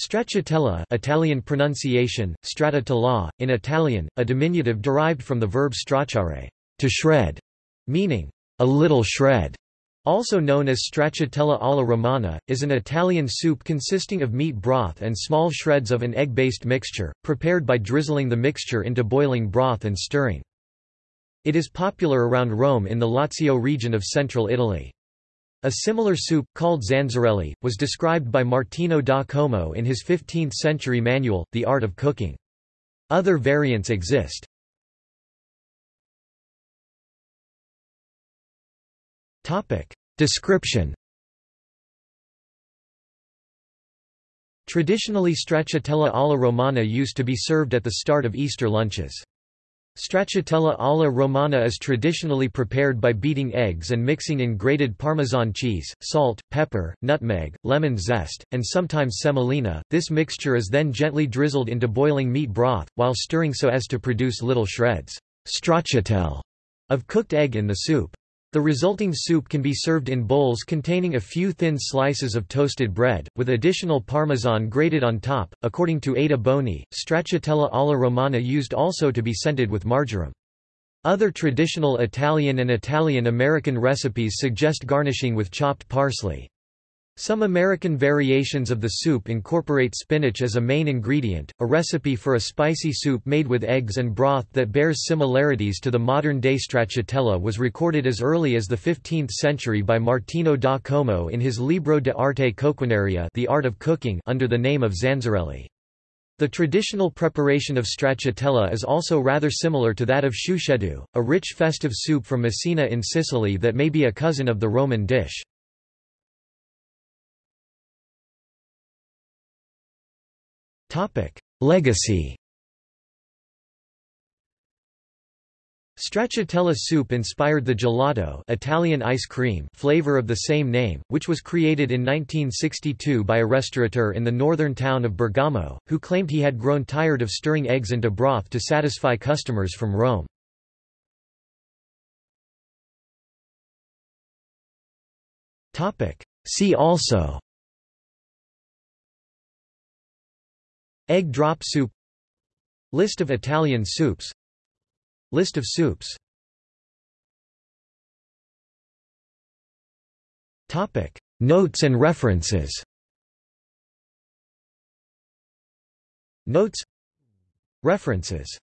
Stracciatella Italian pronunciation, stracciatella, in Italian, a diminutive derived from the verb stracciare to shred, meaning a little shred. Also known as stracciatella alla romana, is an Italian soup consisting of meat broth and small shreds of an egg-based mixture, prepared by drizzling the mixture into boiling broth and stirring. It is popular around Rome in the Lazio region of central Italy. A similar soup, called zanzarelli, was described by Martino da Como in his 15th-century manual, The Art of Cooking. Other variants exist. Description Traditionally stracciatella alla romana used to be served at the start of Easter lunches. Stracciatella alla romana is traditionally prepared by beating eggs and mixing in grated Parmesan cheese, salt, pepper, nutmeg, lemon zest, and sometimes semolina. This mixture is then gently drizzled into boiling meat broth, while stirring so as to produce little shreds stracciatelle of cooked egg in the soup. The resulting soup can be served in bowls containing a few thin slices of toasted bread, with additional parmesan grated on top. According to Ada Boni, stracciatella alla romana used also to be scented with marjoram. Other traditional Italian and Italian-American recipes suggest garnishing with chopped parsley. Some American variations of the soup incorporate spinach as a main ingredient. A recipe for a spicy soup made with eggs and broth that bears similarities to the modern-day stracciatella was recorded as early as the 15th century by Martino da Como in his Libro de Arte Coquinaria, The Art of Cooking, under the name of Zanzarelli. The traditional preparation of stracciatella is also rather similar to that of chusceddu, a rich festive soup from Messina in Sicily that may be a cousin of the Roman dish. Legacy Stracciatella soup inspired the gelato Italian ice cream flavor of the same name, which was created in 1962 by a restaurateur in the northern town of Bergamo, who claimed he had grown tired of stirring eggs into broth to satisfy customers from Rome. See also Egg drop soup. List of Italian soups. List of soups. Topic. Notes and references. Notes. References